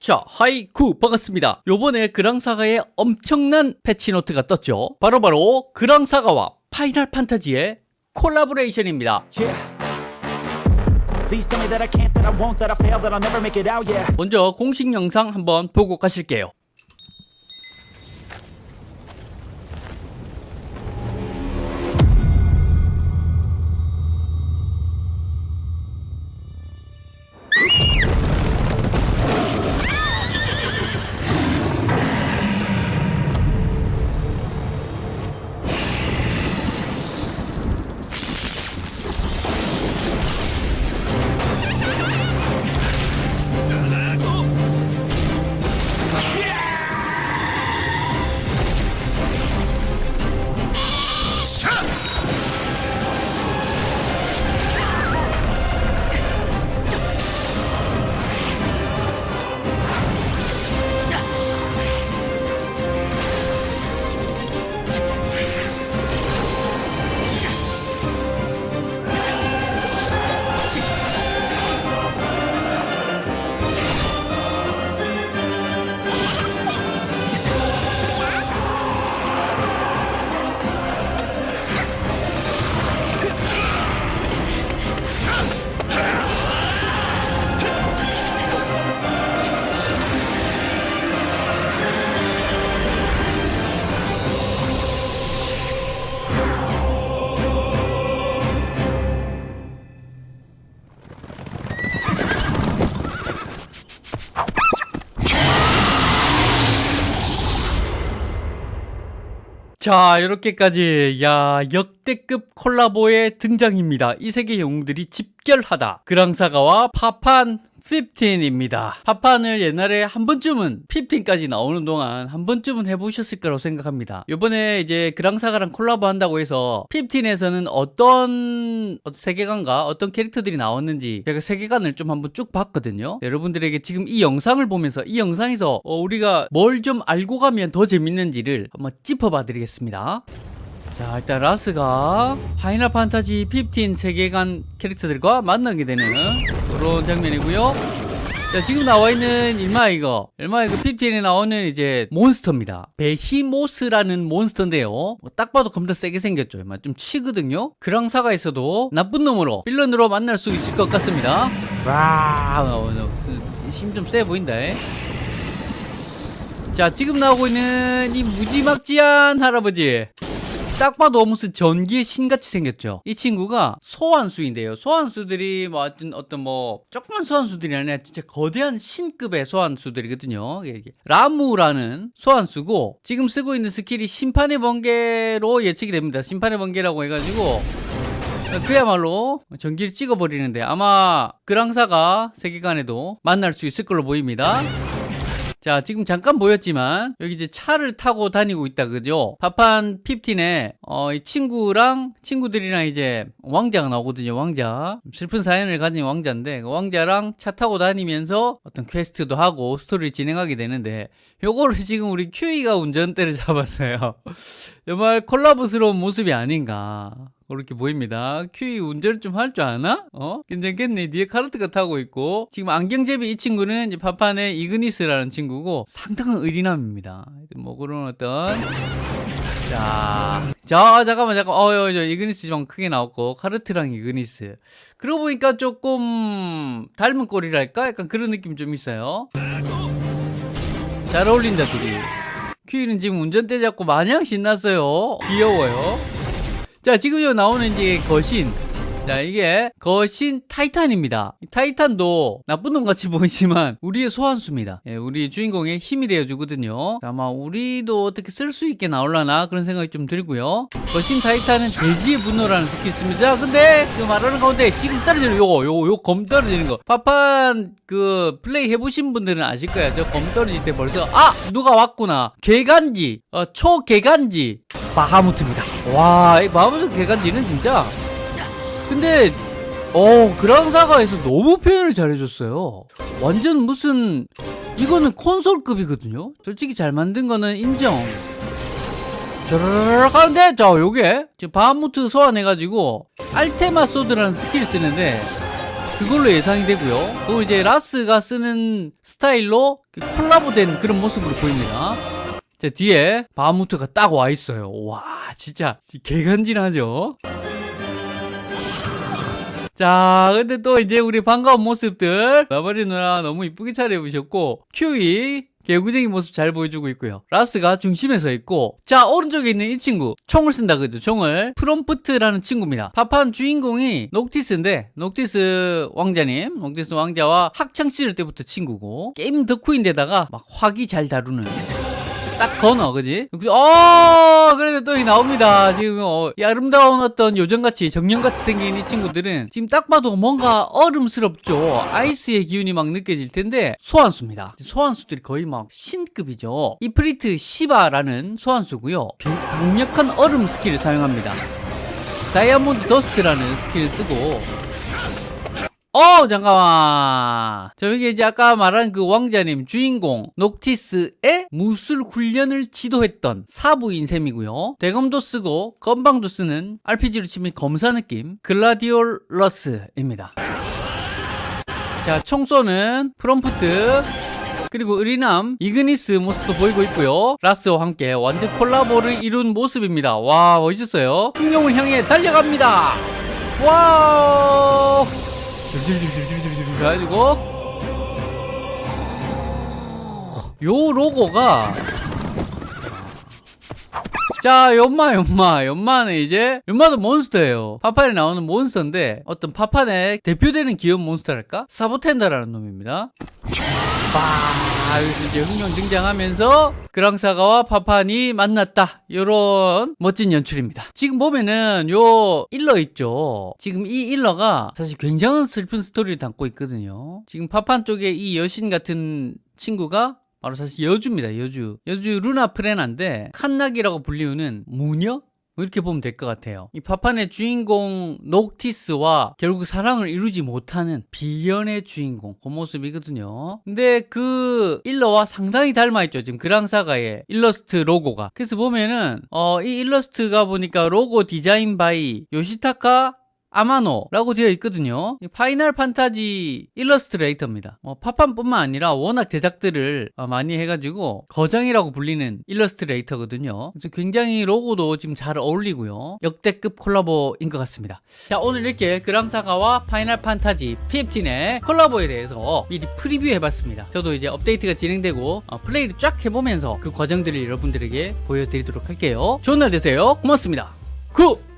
자, 하이쿠 반갑습니다. 요번에 그랑사가의 엄청난 패치노트가 떴죠. 바로 바로 그랑사가와 파이널 판타지의 콜라보레이션입니다. Yeah. 먼저 공식 영상 한번 보고 가실게요. 자, 이렇게까지 야 역대급 콜라보의 등장입니다. 이 세계 영웅들이 집결하다. 그랑사가와 파판 15입니다. 파판을 옛날에 한 번쯤은 15까지 나오는 동안 한 번쯤은 해보셨을 거라고 생각합니다. 이번에 이제 그랑사가랑 콜라보 한다고 해서 15에서는 어떤 세계관과 어떤 캐릭터들이 나왔는지 제가 세계관을 좀 한번 쭉 봤거든요. 여러분들에게 지금 이 영상을 보면서 이 영상에서 어, 우리가 뭘 좀 알고 가면 더 재밌는지를 한번 짚어봐 드리겠습니다. 자 일단 라스가 파이널 판타지 15 세계관 캐릭터들과 만나게 되는 그런 장면이고요. 자 지금 나와 있는 일마 이거. 일마 이거 15에 나오는 이제 몬스터입니다. 베히모스라는 몬스터인데요. 뭐 딱 봐도 겁나 세게 생겼죠. 좀 치거든요. 그랑사가 있어도 나쁜 놈으로 빌런으로 만날 수 있을 것 같습니다. 와힘 좀 세 보인다 에. 자 지금 나오고 있는 이 무지막지한 할아버지 딱 봐도 무슨 전기의 신같이 생겼죠. 이 친구가 소환수인데요. 소환수들이 뭐 어떤 어떤 뭐 조그만 소환수들이 아니라 진짜 거대한 신급의 소환수들이거든요. 라무라는 소환수고 지금 쓰고 있는 스킬이 심판의 번개로 예측이 됩니다. 심판의 번개라고 해가지고 그야말로 전기를 찍어버리는데 아마 그랑사가 세계관에도 만날 수 있을 걸로 보입니다. 자, 지금 잠깐 보였지만, 여기 이제 차를 타고 다니고 있다, 그죠? 파판 15에, 어, 이 친구랑, 친구들이랑 이제 왕자가 나오거든요, 왕자. 슬픈 사연을 가진 왕자인데, 그 왕자랑 차 타고 다니면서 어떤 퀘스트도 하고 스토리를 진행하게 되는데, 요거를 지금 우리 큐이가 운전대를 잡았어요. 정말 콜라보스러운 모습이 아닌가. 그렇게 보입니다. 큐이 운전을 좀 할 줄 아나? 어? 괜찮겠네. 뒤에 카르트가 타고 있고. 지금 안경잡이 이 친구는 이제 파판의 이그니스라는 친구고 상당한 의리남입니다. 뭐 그런 어떤. 자, 자, 잠깐만, 잠깐. 어, 어, 저 이그니스 좀 크게 나왔고, 카르트랑 이그니스. 그러고 보니까 조금 닮은 꼴이랄까? 약간 그런 느낌 좀 있어요. 잘 어울린다, 둘이. 큐이는 지금 운전대 잡고 마냥 신났어요. 귀여워요. 자, 지금 요 나오는 이제 거신. 자, 이게 거신 타이탄입니다. 이 타이탄도 나쁜 놈 같이 보이지만 우리의 소환수입니다. 예, 우리 주인공의 힘이 되어주거든요. 아마 우리도 어떻게 쓸 수 있게 나올라나 그런 생각이 좀 들고요. 거신 타이탄은 대지의 분노라는 스킬이 있습니다. 자, 근데 그 말하는 가운데 지금 떨어지는 요거, 요거, 요거 검 떨어지는 거. 파판 그 플레이 해보신 분들은 아실 거야. 저 검 떨어질 때 벌써 아 누가 왔구나. 개간지, 어, 초개간지. 바하무트입니다. 와, 이 바하무트 개간지는 진짜. 근데, 어, 그랑사가에서 너무 표현을 잘해줬어요. 완전 무슨, 이거는 콘솔급이거든요? 솔직히 잘 만든 거는 인정. 저르르륵 하는데, 자, 요게, 지금 바하무트 소환해가지고, 알테마 sword라는 스킬 쓰는데, 그걸로 예상이 되고요. 그리고 이제 라스가 쓰는 스타일로 콜라보된 그런 모습으로 보입니다. 자, 뒤에 바무트가 딱 와 있어요. 와, 진짜 개간지나죠? 자, 근데 또 이제 우리 반가운 모습들 나바리 누나 너무 이쁘게 차려입으셨고 큐이 개구쟁이 모습 잘 보여주고 있고요. 라스가 중심에 서 있고 자 오른쪽에 있는 이 친구 총을 쓴다 그죠? 총을 프롬프트라는 친구입니다. 파판 주인공이 녹티스인데 녹티스 왕자님, 녹티스 왕자와 학창 시절 때부터 친구고 게임 덕후인데다가 막 화기 잘 다루는 딱 건어, 그지? 어, 그래도 또 나옵니다. 지금, 어, 이 아름다운 어떤 요정같이, 정령같이 생긴 이 친구들은 지금 딱 봐도 뭔가 얼음스럽죠? 아이스의 기운이 막 느껴질 텐데, 소환수입니다. 소환수들이 거의 막 신급이죠. 이프리트 시바라는 소환수고요 강력한 얼음 스킬을 사용합니다. Diamond Dust라는 스킬을 쓰고, 어 잠깐만. 저기 이제 아까 말한 그 왕자님 주인공 녹티스의 무술 훈련을 지도했던 사부인 셈이고요. 대검도 쓰고 검방도 쓰는 RPG로 치면 검사 느낌 글라디올러스입니다. 자 총쏘는 프롬프트 그리고 의리남 이그니스 모습도 보이고 있고요. 라스와 함께 완전 콜라보를 이룬 모습입니다. 와 멋있었어요. 흑룡을 향해 달려갑니다. 와우 줄줄줄줄줄줄 해가지고 요 로고가 자 임마 임마 임마는 이제 연마도 몬스터예요. 파판에 나오는 몬스터인데 어떤 파판의 대표되는 기업 몬스터랄까? 사보텐더라는 놈입니다. 빠 여기서 이제 흑룡 등장하면서 그랑사가와 파판이 만났다. 요런 멋진 연출입니다. 지금 보면은 요 일러 있죠. 지금 이 일러가 사실 굉장한 슬픈 스토리를 담고 있거든요. 지금 파판 쪽에 이 여신 같은 친구가 바로 사실 여주입니다 여주. 여주 루나 프레나인데 칸나기라고 불리우는 무녀? 뭐 이렇게 보면 될 것 같아요. 이 파판의 주인공 녹티스와 결국 사랑을 이루지 못하는 비련의 주인공 그 모습이거든요. 근데 그 일러와 상당히 닮아있죠. 지금 그랑사가의 일러스트 로고가. 그래서 보면은 어, 이 일러스트가 보니까 logo design by 요시타카 아마노라고 되어 있거든요. 이 파이널 판타지 일러스트레이터입니다. 뭐 파판뿐만 아니라 워낙 제작들을 어, 많이 해가지고 거장이라고 불리는 일러스트레이터거든요. 그래서 굉장히 로고도 지금 잘 어울리고요. 역대급 콜라보인 것 같습니다. 자 오늘 이렇게 그랑사가와 파이널 판타지 fifteen의 콜라보에 대해서 미리 프리뷰 해봤습니다. 저도 이제 업데이트가 진행되고 어, 플레이를 쫙 해보면서 그 과정들을 여러분들에게 보여드리도록 할게요. 좋은 날 되세요. 고맙습니다. 굿!